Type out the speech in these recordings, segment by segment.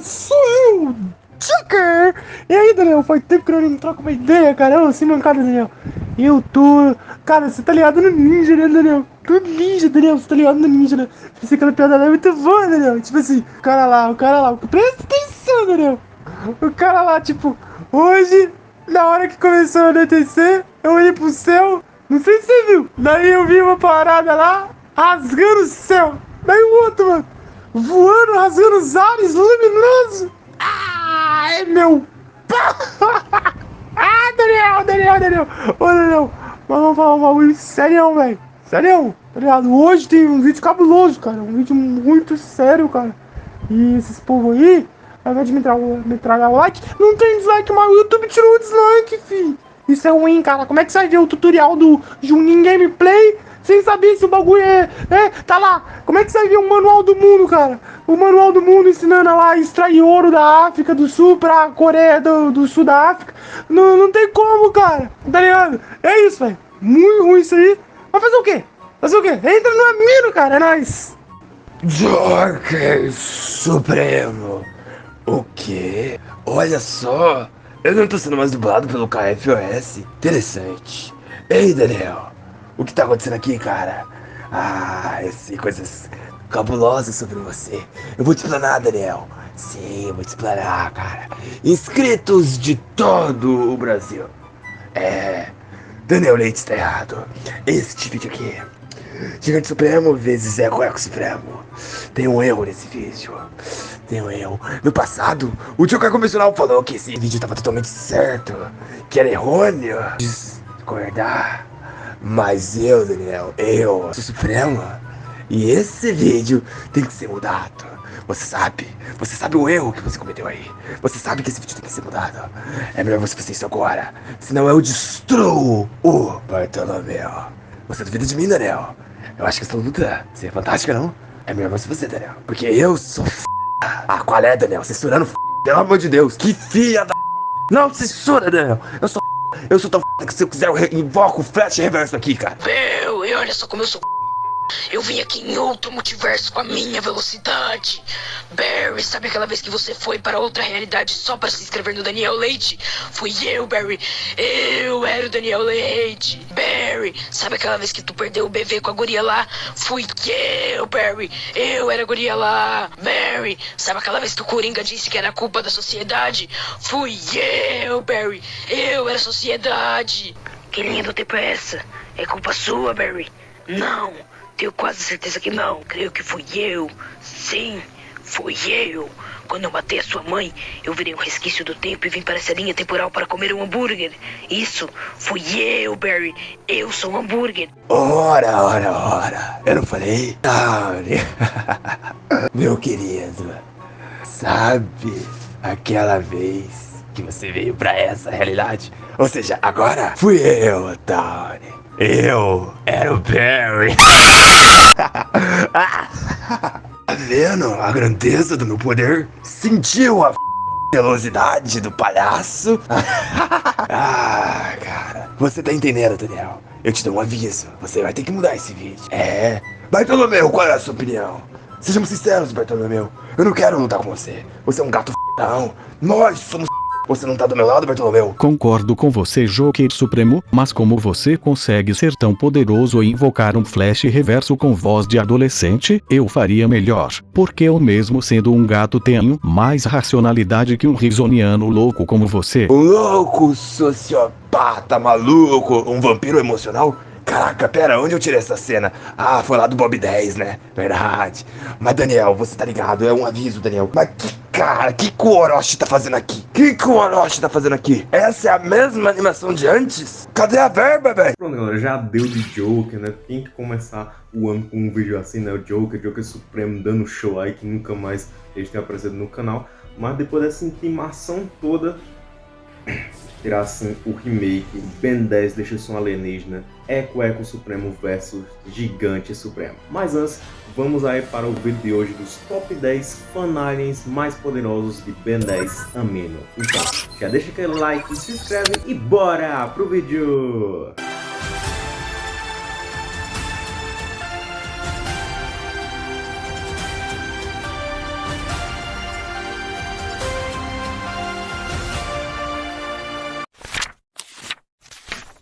sou eu, Tinker! E aí, Daniel, faz tempo que eu não troco uma ideia, cara. Ô, sem mancada, Daniel. Eu tô. Cara, você tá ligado no ninja, né, Daniel? Do ninja, Daniel, você tá ligado no ninja, né? Pensei que aquela piada lá é muito boa, Daniel. Tipo assim, o cara lá, o cara lá. Presta atenção, Daniel. O cara lá, tipo, hoje, na hora que começou a anoitecer, eu olhei pro céu. Não sei se você viu. Daí eu vi uma parada lá, rasgando o céu. Daí o outro, mano, voando, rasgando os ares, luminoso. Ai, meu. ah, Daniel, Daniel, Daniel. Ô, Daniel, vamos falar um bagulho sério, velho. Sério, tá ligado? Hoje tem um vídeo cabuloso, cara. Um vídeo muito sério, cara. E esses povos aí, ao invés de me me tragar o like, não tem dislike, mas o YouTube tirou o dislike, fi. Isso é ruim, cara. Como é que vai ver o tutorial do Juninho Gameplay sem saber se o bagulho é, é. Tá lá. Como é que ver o manual do mundo, cara? O manual do mundo ensinando lá a extrair ouro da África do Sul pra Coreia do, do Sul da África. Não, não tem como, cara. Tá ligado? É isso, velho. Muito ruim isso aí. Vai fazer o quê? Fazer o quê? Entra no Amino, cara. É nóis. Joker Supremo. O quê? Olha só. Eu não tô sendo mais dublado pelo KFOS. Interessante. Ei, Daniel. O que tá acontecendo aqui, cara? Ah, eu sei coisas cabulosas sobre você. Eu vou te explanar, Daniel. Sim, eu vou te explanar, cara. Inscritos de todo o Brasil. É. Daniel Leite está errado. Este vídeo aqui. Gigante Supremo vezes Eco Eco Supremo. Tem um erro nesse vídeo. Tem um erro. No passado, o Joker Convencional falou que esse vídeo estava totalmente certo. Que era errôneo. Discordar. Mas eu, Daniel, eu sou Supremo. E esse vídeo tem que ser mudado. Você sabe, você sabe o erro que você cometeu aí. Você sabe que esse vídeo tem que ser mudado. É melhor você fazer isso agora. Senão eu destruo o Bartolomeu. Você duvida de mim, Daniel? Eu acho que essa luta seria fantástica, não? É melhor você fazer, Daniel. Porque eu sou f... Ah, qual é, Daniel? Censurando f... Pelo amor de Deus. Que filha da... Não censura, Daniel. Eu sou eu sou tão que se eu quiser eu invoco o flash reverso aqui, cara. Meu, e olha só como eu sou eu vim aqui em outro multiverso com a minha velocidade. Barry, sabe aquela vez que você foi para outra realidade só para se inscrever no Daniel Leite? Fui eu, Barry. Eu era o Daniel Leite. Barry, sabe aquela vez que tu perdeu o BV com a guria lá? Fui eu, Barry. Eu era a guria lá. Barry, sabe aquela vez que o Coringa disse que era culpa da sociedade? Fui eu, Barry. Eu era a sociedade. Que linha do tempo é essa? É culpa sua, Barry. Não. Tenho quase certeza que não. Creio que fui eu. Sim, fui eu. Quando eu matei a sua mãe, eu virei um resquício do tempo e vim para essa linha temporal para comer um hambúrguer. Isso, fui eu, Barry. Eu sou um hambúrguer. Ora, ora, ora. Eu não falei? Ah, meu querido. Sabe aquela vez que você veio para essa realidade? Ou seja, agora fui eu, Tony. Eu era o Barry. tá vendo a grandeza do meu poder? Sentiu a velocidade do palhaço? ah, cara. Você tá entendendo, Daniel? Eu te dou um aviso. Você vai ter que mudar esse vídeo. É. Bartolomeu, qual é a sua opinião? Sejamos sinceros, Bartolomeu. Eu não quero lutar com você. Você é um gato f... Não. Nós somos você não tá do meu lado, Bartolomeu? Concordo com você, Joker Supremo, mas como você consegue ser tão poderoso e invocar um flash reverso com voz de adolescente, eu faria melhor. Porque eu mesmo sendo um gato tenho mais racionalidade que um risoniano louco como você. Louco, sociopata, maluco, um vampiro emocional? Caraca, pera, onde eu tirei essa cena? Ah, foi lá do Bob 10, né? Verdade. Mas Daniel, você tá ligado? É um aviso, Daniel. Mas que cara, que que o Orochi tá fazendo aqui? Que que o Orochi tá fazendo aqui? Essa é a mesma animação de antes? Cadê a verba, velho? Pronto, galera, já deu de Joker, né? Tem que começar o ano com um vídeo assim, né? O Joker, Joker Supremo dando show aí que nunca mais eles têm aparecido no canal. Mas depois dessa intimação toda, tirassem o remake Ben 10 deixa um alienígena, Eco Eco Supremo versus Gigante Supremo. Mas antes, vamos aí para o vídeo de hoje dos top 10 fanaliens mais poderosos de Ben 10 Amino. Então, já deixa aquele like, se inscreve e bora pro vídeo!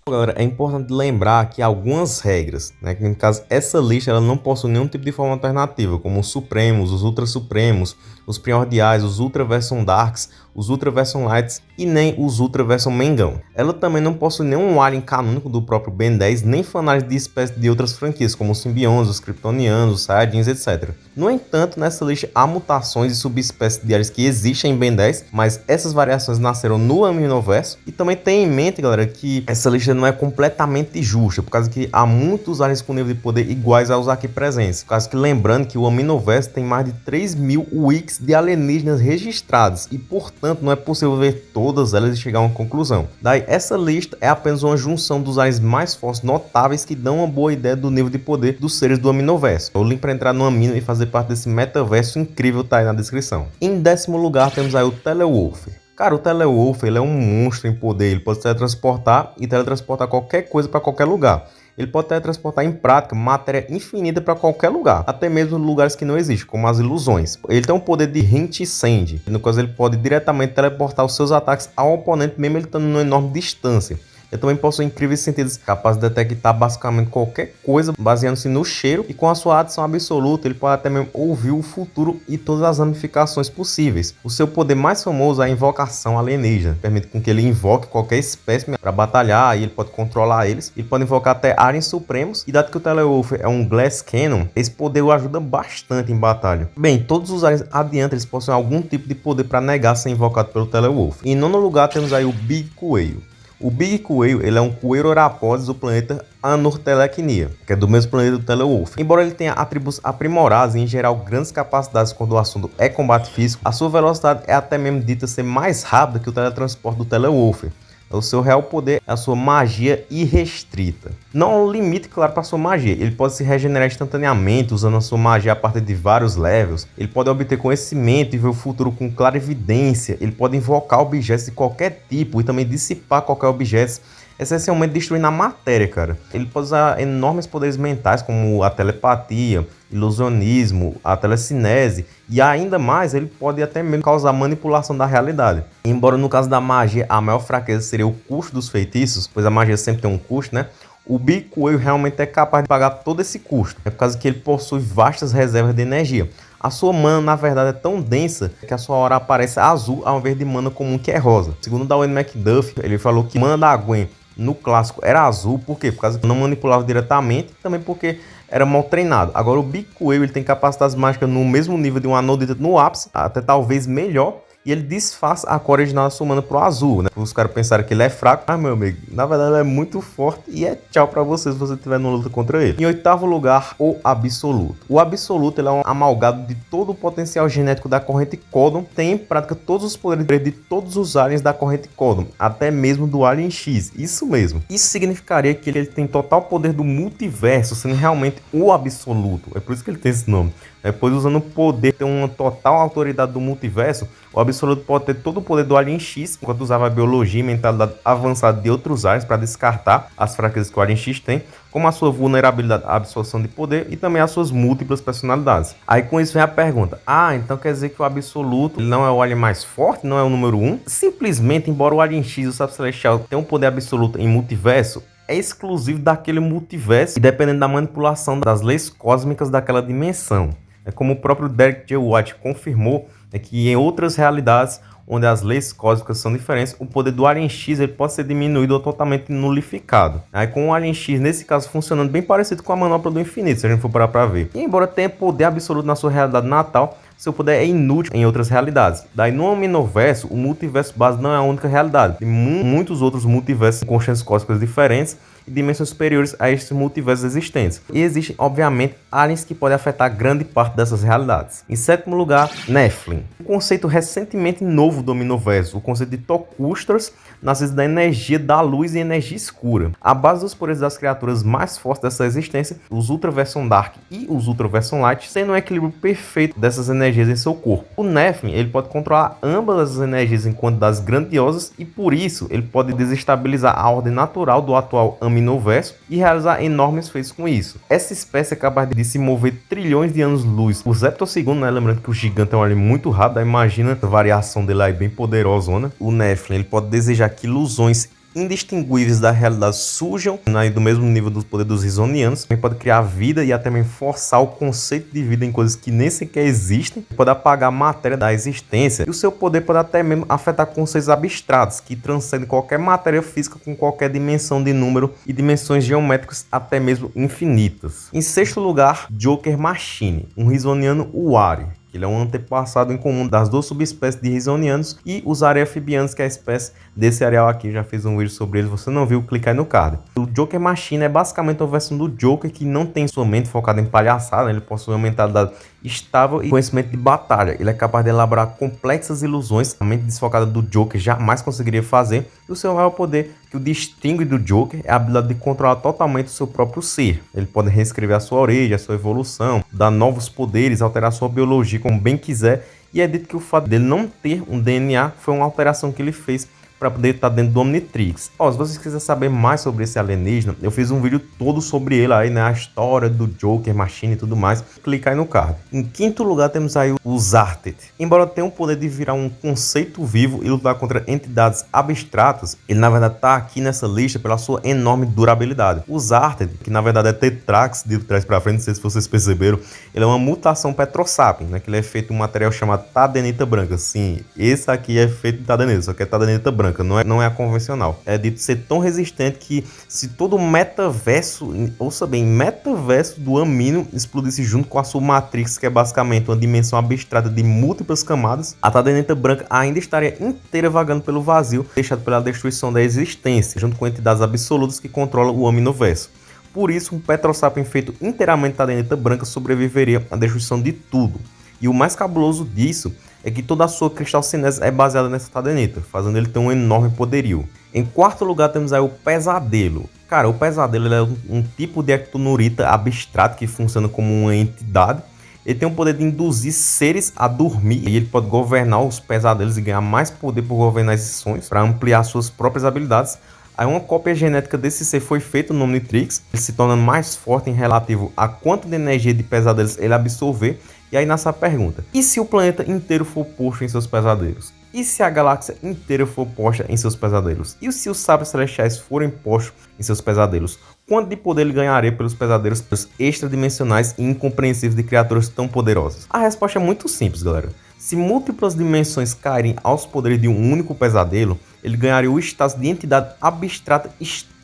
Galera, é importante lembrar que algumas regras, né, que no caso essa lista ela não possui nenhum tipo de forma alternativa, como os Supremos, os Ultra Supremos, os Primordiais, os Ultra Version Darks, os Ultra Version Lights e nem os Ultra Version Mengão. Ela também não possui nenhum alien canônico do próprio Ben 10, nem fanais de espécies de outras franquias, como os Simbiontes, os Kryptonianos, os Saiyajins, etc. No entanto, nessa lista há mutações e subespécies de aliens que existem em Ben 10, mas essas variações nasceram no Aminoverso. E também tem em mente, galera, que essa lista não é completamente justa, por causa que há muitos aliens com nível de poder iguais aos aqui presentes. Por causa que lembrando que o Aminoverso tem mais de 3 mil wikis de alienígenas registrados e, portanto, não é possível ver todas elas e chegar a uma conclusão. Daí, essa lista é apenas uma junção dos aliens mais fortes notáveis que dão uma boa ideia do nível de poder dos seres do Aminoverso. O link para entrar no Amino e fazer parte desse metaverso incrível tá aí na descrição. Em décimo lugar, temos aí o Telewolf. Cara, o Telewolf ele é um monstro em poder, ele pode teletransportar e teletransportar qualquer coisa para qualquer lugar. Ele pode teletransportar em prática matéria infinita para qualquer lugar, até mesmo lugares que não existem, como as ilusões. Ele tem um poder de hint send, no qual ele pode diretamente teleportar os seus ataques ao oponente, mesmo ele estando numa enorme distância. Ele também possui incríveis sentidos, capaz de detectar basicamente qualquer coisa, baseando-se no cheiro, e com a sua adição absoluta, ele pode até mesmo ouvir o futuro e todas as ramificações possíveis. O seu poder mais famoso é a invocação alienígena, permite com que ele invoque qualquer espécie para batalhar, e ele pode controlar eles. Ele pode invocar até aliens supremos, e dado que o Telewolf é um Glass Cannon, esse poder o ajuda bastante em batalha. Bem, todos os aliens adiante eles possuem algum tipo de poder para negar ser invocado pelo Telewolf. Em nono lugar temos aí o Big Coelho. O Big Coelho ele é um coelho orapós do planeta Anortelechnia, que é do mesmo planeta do Telewolf. Embora ele tenha atributos aprimorados e em geral grandes capacidades quando o assunto é combate físico, a sua velocidade é até mesmo dita ser mais rápida que o teletransporte do Telewolf. O seu real poder é a sua magia irrestrita. Não há um limite claro para sua magia. Ele pode se regenerar instantaneamente usando a sua magia a partir de vários levels. Ele pode obter conhecimento e ver o futuro com clara evidência. Ele pode invocar objetos de qualquer tipo e também dissipar qualquer objeto essencialmente destruindo a matéria, cara. Ele pode usar enormes poderes mentais, como a telepatia, ilusionismo, a telecinese, e ainda mais, ele pode até mesmo causar manipulação da realidade. Embora no caso da magia, a maior fraqueza seria o custo dos feitiços, pois a magia sempre tem um custo, né? O Big Coelho realmente é capaz de pagar todo esse custo, é por causa que ele possui vastas reservas de energia. A sua mana, na verdade, é tão densa que a sua hora aparece azul ao invés de mana comum que é rosa. Segundo Darwin McDuff, ele falou que mana da Gwen no clássico era azul, por quê? Por causa que não manipulava diretamente, também porque era mal treinado. Agora o Big ele tem capacidades mágicas no mesmo nível de um Anodita no ápice, até talvez melhor, e ele disfarça a cor original sumando pro azul, né? Os caras pensaram que ele é fraco, mas meu amigo, na verdade ele é muito forte e é tchau para você se você estiver numa luta contra ele. Em oitavo lugar, o Absoluto. O Absoluto ele é um amalgado de todo o potencial genético da corrente Codon, tem em prática todos os poderes de todos os aliens da corrente Codon, até mesmo do Alien X, isso mesmo. Isso significaria que ele tem total poder do multiverso, sendo realmente o Absoluto, é por isso que ele tem esse nome. Depois, usando o poder, ter uma total autoridade do multiverso, o Absoluto pode ter todo o poder do Alien X, enquanto usava a biologia e mentalidade avançada de outros aliens para descartar as fraquezas que o Alien X tem, como a sua vulnerabilidade à absorção de poder e também as suas múltiplas personalidades. Aí com isso vem a pergunta, ah, então quer dizer que o Absoluto não é o Alien mais forte, não é o número 1? Um? Simplesmente, embora o Alien X o Sábio Celestial tenham um poder absoluto em multiverso, é exclusivo daquele multiverso e dependendo da manipulação das leis cósmicas daquela dimensão. É como o próprio Derek J. White confirmou, é que em outras realidades onde as leis cósmicas são diferentes, o poder do Alien X ele pode ser diminuído ou totalmente nulificado. Aí com o Alien X, nesse caso, funcionando bem parecido com a manopla do infinito, se a gente for parar para ver. E embora tenha poder absoluto na sua realidade natal, seu poder é inútil em outras realidades. Daí no Omniverso, o multiverso base não é a única realidade. Tem muitos outros multiversos com consciências cósmicas diferentes e dimensões superiores a estes multiversos existentes. E existem, obviamente, aliens que podem afetar grande parte dessas realidades. Em sétimo lugar, Nephilim. Um conceito recentemente novo do Omniverso, o conceito de Tocustras, nascido da energia da luz e energia escura. A base dos poderes das criaturas mais fortes dessa existência, os Ultraversion Dark e os Ultraversion Light, sendo um equilíbrio perfeito dessas energias em seu corpo. O Nephilim, ele pode controlar ambas as energias em quantidades grandiosas e por isso ele pode desestabilizar a ordem natural do atual Omniverso e realizar enormes feitos com isso. Essa espécie é capaz de se mover trilhões de anos-luz por zeptosegundo, né? Lembrando que o gigante é um alien muito rápido, imagina a variação dele aí bem poderosona. O Nephilim, ele pode desejar que ilusões indistinguíveis da realidade surjam né, do mesmo nível do poder dos risonianos. Também pode criar vida e até mesmo forçar o conceito de vida em coisas que nem sequer existem. Pode apagar a matéria da existência. E o seu poder pode até mesmo afetar conceitos abstratos que transcendem qualquer matéria física com qualquer dimensão de número e dimensões geométricas até mesmo infinitas. Em sexto lugar, Joker Machine, um risoniano Wari ele é um antepassado em comum das duas subespécies de risonianos e os areafibianos, que é a espécie desse areal aqui. Já fiz um vídeo sobre ele, você não viu, clica aí no card. O Joker Machine é basicamente a versão do Joker que não tem sua mente focada em palhaçada, né? ele possui uma mentalidade estável e conhecimento de batalha. Ele é capaz de elaborar complexas ilusões, a mente desfocada do Joker jamais conseguiria fazer. E o seu maior poder que o distingue do Joker é a habilidade de controlar totalmente o seu próprio ser. Ele pode reescrever a sua origem, a sua evolução, dar novos poderes, alterar sua biologia como bem quiser. E é dito que o fato dele não ter um DNA foi uma alteração que ele fez para poder estar tá dentro do Omnitrix. Ó, se vocês quiserem saber mais sobre esse alienígena, eu fiz um vídeo todo sobre ele aí, né? A história do Joker, Machine e tudo mais. Clica aí no card. Em quinto lugar temos aí o Zartet. Embora tenha o poder de virar um conceito vivo e lutar contra entidades abstratas, ele na verdade está aqui nessa lista pela sua enorme durabilidade. O Zartet, que na verdade é Tetrax de trás para frente, não sei se vocês perceberam, ele é uma mutação Petrosapien, né? Que ele é feito de um material chamado tadenita branca. Sim, esse aqui é feito de tadenita, só que é tadenita branca branca, não é, não é a convencional. É dito ser tão resistente que se todo o metaverso, ouça bem, metaverso do Amino explodisse junto com a sua Matrix, que é basicamente uma dimensão abstrata de múltiplas camadas, a Tadeneta Branca ainda estaria inteira vagando pelo vazio, deixada pela destruição da existência, junto com entidades absolutas que controlam o Aminoverso. Por isso, um Petrosapien feito inteiramente Tadeneta Branca sobreviveria à destruição de tudo. E o mais cabuloso disso é que toda a sua cristalcinese é baseada nessa tadenita, fazendo ele ter um enorme poderio. Em quarto lugar temos aí o Pesadelo. Cara, o Pesadelo é um, um tipo de ectonurita abstrato que funciona como uma entidade. Ele tem o poder de induzir seres a dormir e ele pode governar os pesadelos e ganhar mais poder por governar esses sonhos para ampliar suas próprias habilidades. Aí uma cópia genética desse ser foi feita no Omnitrix, ele se torna mais forte em relativo a quanto de energia de pesadelos ele absorver e aí nasce a pergunta: e se o planeta inteiro for posto em seus pesadelos? E se a galáxia inteira for posta em seus pesadelos? E se os sábios celestiais forem postos em seus pesadelos? Quanto de poder ele ganharia pelos pesadelos extradimensionais e incompreensíveis de criaturas tão poderosas? A resposta é muito simples, galera. Se múltiplas dimensões caírem aos poderes de um único pesadelo, ele ganharia o status de entidade abstrata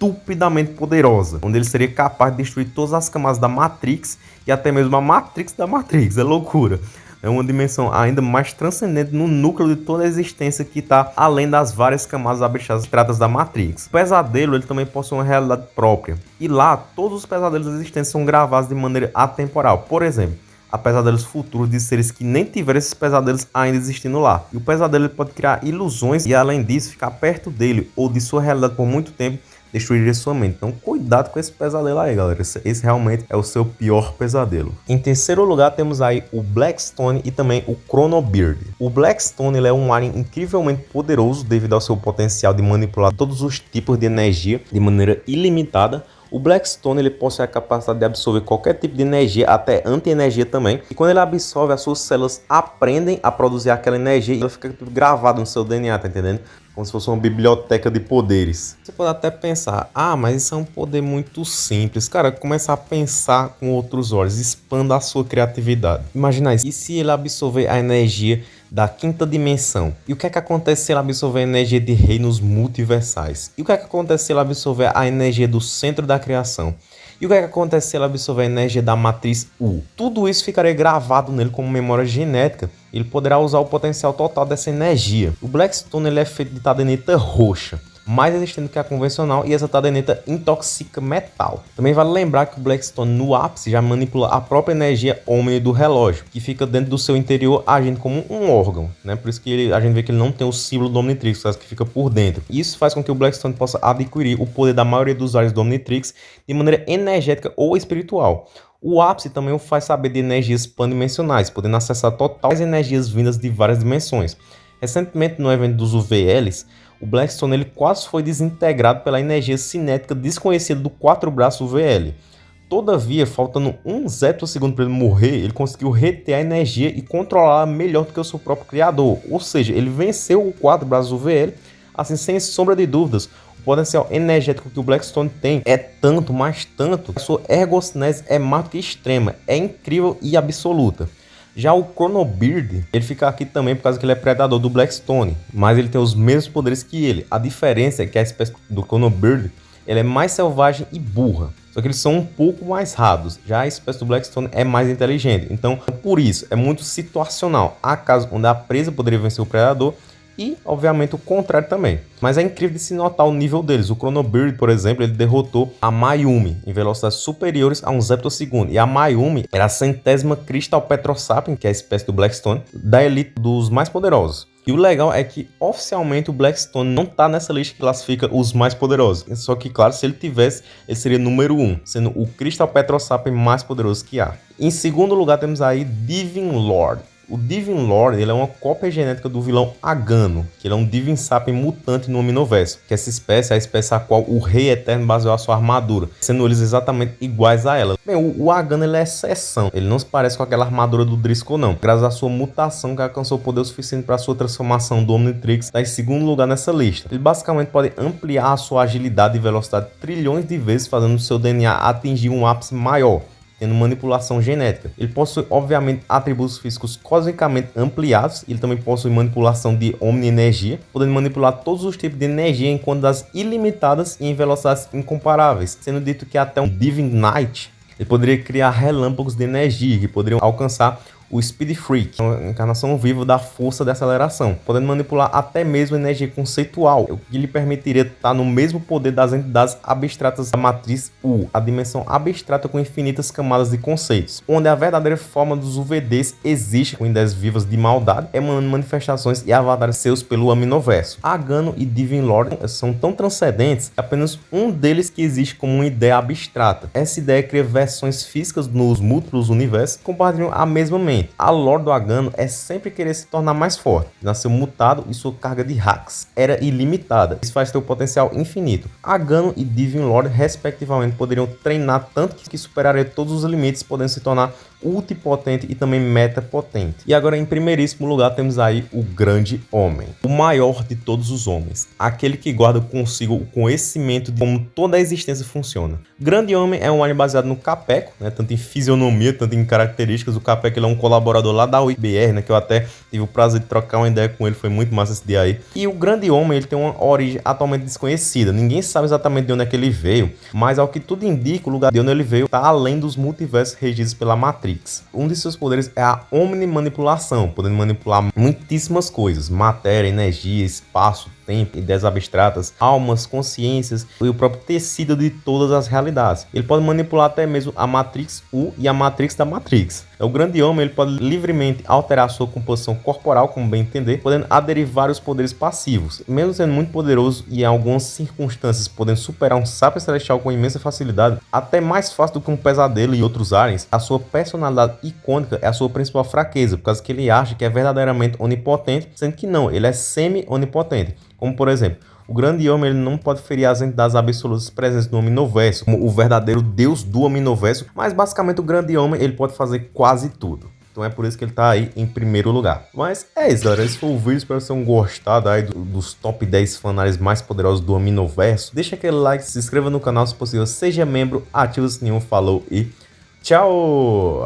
estupidamente poderosa, onde ele seria capaz de destruir todas as camadas da Matrix e até mesmo a Matrix da Matrix. É loucura. É uma dimensão ainda mais transcendente no núcleo de toda a existência que está além das várias camadas abstratas da Matrix. O pesadelo ele também possui uma realidade própria. E lá, todos os pesadelos existentes são gravados de maneira atemporal. Por exemplo, a pesadelos futuros de seres que nem tiveram esses pesadelos ainda existindo lá. E o pesadelo pode criar ilusões e além disso ficar perto dele ou de sua realidade por muito tempo destruiria sua mente. Então cuidado com esse pesadelo aí, galera. Esse, esse, realmente é o seu pior pesadelo. Em terceiro lugar temos aí o Blackstone e também o Chronobeard. O Blackstone ele é um alien incrivelmente poderoso devido ao seu potencial de manipular todos os tipos de energia de maneira ilimitada o Blackstone ele possui a capacidade de absorver qualquer tipo de energia, até anti-energia também. E quando ele absorve, as suas células aprendem a produzir aquela energia e ela fica gravada no seu DNA, tá entendendo? Como se fosse uma biblioteca de poderes. Você pode até pensar, ah, mas isso é um poder muito simples. Cara, começa a pensar com outros olhos, expanda a sua criatividade. Imagina isso. E se ele absorver a energia da quinta dimensão. E o que é que acontece se ela absorver a energia de reinos multiversais? E o que é que acontece se ela absorver a energia do centro da criação? E o que, é que acontece se ela absorver a energia da matriz U? Tudo isso ficaria gravado nele como memória genética. Ele poderá usar o potencial total dessa energia. O Blackstone ele é feito de tadenita roxa mais resistente que a convencional e essa tadeneta intoxica metal. Também vale lembrar que o Blackstone no ápice já manipula a própria energia Omni do relógio, que fica dentro do seu interior agindo como um órgão, né? Por isso que ele, a gente vê que ele não tem o símbolo do Omnitrix, que fica por dentro. Isso faz com que o Blackstone possa adquirir o poder da maioria dos usuários do Omnitrix de maneira energética ou espiritual. O ápice também o faz saber de energias pandimensionais, podendo acessar totais energias vindas de várias dimensões. Recentemente, no evento dos UVLs, o Blackstone ele quase foi desintegrado pela energia cinética desconhecida do quatro braços VL. Todavia, faltando um zétimo segundo para ele morrer, ele conseguiu reter a energia e controlar melhor do que o seu próprio criador. Ou seja, ele venceu o quatro braços VL, assim sem sombra de dúvidas. O potencial energético que o Blackstone tem é tanto, mais tanto, a sua ergocinese é que extrema, é incrível e absoluta. Já o Chronobeard, ele fica aqui também por causa que ele é predador do Blackstone, mas ele tem os mesmos poderes que ele. A diferença é que a espécie do Chronobeard, ele é mais selvagem e burra. Só que eles são um pouco mais raros. Já a espécie do Blackstone é mais inteligente. Então, por isso, é muito situacional. Há casos onde a presa poderia vencer o predador e, obviamente, o contrário também. Mas é incrível de se notar o nível deles. O Chronobeard, por exemplo, ele derrotou a Mayumi em velocidades superiores a um zeptosegundo. E a Mayumi era a centésima Crystal Petrosapien, que é a espécie do Blackstone, da elite dos mais poderosos. E o legal é que oficialmente o Blackstone não tá nessa lista que classifica os mais poderosos. Só que, claro, se ele tivesse, ele seria número 1, um, sendo o Crystal Petrosapien mais poderoso que há. Em segundo lugar temos aí Divine Lord. O Divin Lord ele é uma cópia genética do vilão Agano, que ele é um Divin Sapien mutante no Omniverse, que essa espécie é a espécie a qual o Rei Eterno baseou a sua armadura, sendo eles exatamente iguais a ela. Bem, o, o Agano ele é exceção, ele não se parece com aquela armadura do Driscoll não, graças à sua mutação que alcançou poder suficiente para sua transformação do Omnitrix tá em segundo lugar nessa lista. Ele basicamente pode ampliar a sua agilidade e velocidade trilhões de vezes, fazendo seu DNA atingir um ápice maior tendo manipulação genética. Ele possui, obviamente, atributos físicos cosmicamente ampliados. Ele também possui manipulação de omni-energia, podendo manipular todos os tipos de energia em quantidades ilimitadas e em velocidades incomparáveis, sendo dito que até um Divine Knight ele poderia criar relâmpagos de energia que poderiam alcançar o Speed Freak, uma encarnação viva da força de aceleração, podendo manipular até mesmo energia conceitual, o que lhe permitiria estar no mesmo poder das entidades abstratas da matriz U, a dimensão abstrata com infinitas camadas de conceitos, onde a verdadeira forma dos UVDs existe com ideias vivas de maldade, emanando manifestações e avatares seus pelo Aminoverso. Agano e Divine Lord são tão transcendentes que apenas um deles que existe como uma ideia abstrata. Essa ideia cria versões físicas nos múltiplos universos que compartilham a mesma mente a lore do Agano é sempre querer se tornar mais forte. Nasceu mutado e sua carga de hacks era ilimitada. Isso faz ter o potencial infinito. Agano e Divine Lord, respectivamente, poderiam treinar tanto que superaria todos os limites, podendo se tornar ultipotente e também metapotente. E agora, em primeiríssimo lugar, temos aí o Grande Homem, o maior de todos os homens, aquele que guarda consigo o conhecimento de como toda a existência funciona. Grande Homem é um alien baseado no Capeco, né, tanto em fisionomia, tanto em características. O Capeco ele é um colaborador lá da UIBR, né, que eu até tive o prazer de trocar uma ideia com ele, foi muito massa esse dia aí. E o Grande Homem ele tem uma origem atualmente desconhecida, ninguém sabe exatamente de onde é que ele veio, mas ao que tudo indica, o lugar de onde ele veio está além dos multiversos regidos pela Matrix. Matrix. Um de seus poderes é a omnimanipulação, podendo manipular muitíssimas coisas, matéria, energia, espaço, tempo, ideias abstratas, almas, consciências e o próprio tecido de todas as realidades. Ele pode manipular até mesmo a Matrix U e a Matrix da Matrix. É o grande homem ele pode livremente alterar sua composição corporal, como bem entender, podendo aderir vários poderes passivos. Mesmo sendo muito poderoso e em algumas circunstâncias podendo superar um sábio celestial com imensa facilidade, até mais fácil do que um pesadelo e outros aliens, a sua personalidade icônica é a sua principal fraqueza, por causa que ele acha que é verdadeiramente onipotente, sendo que não, ele é semi-onipotente. Como por exemplo, o grande homem ele não pode ferir as entidades absolutas presentes no Omniverso, como o verdadeiro deus do Omniverso, mas basicamente o grande homem ele pode fazer quase tudo. Então é por isso que ele tá aí em primeiro lugar. Mas é isso, galera. Esse foi o vídeo. Espero que vocês tenham gostado aí do, dos top 10 fanários mais poderosos do Omniverso. Deixa aquele like, se inscreva no canal se possível, seja membro, ativa o sininho, falou e tchau!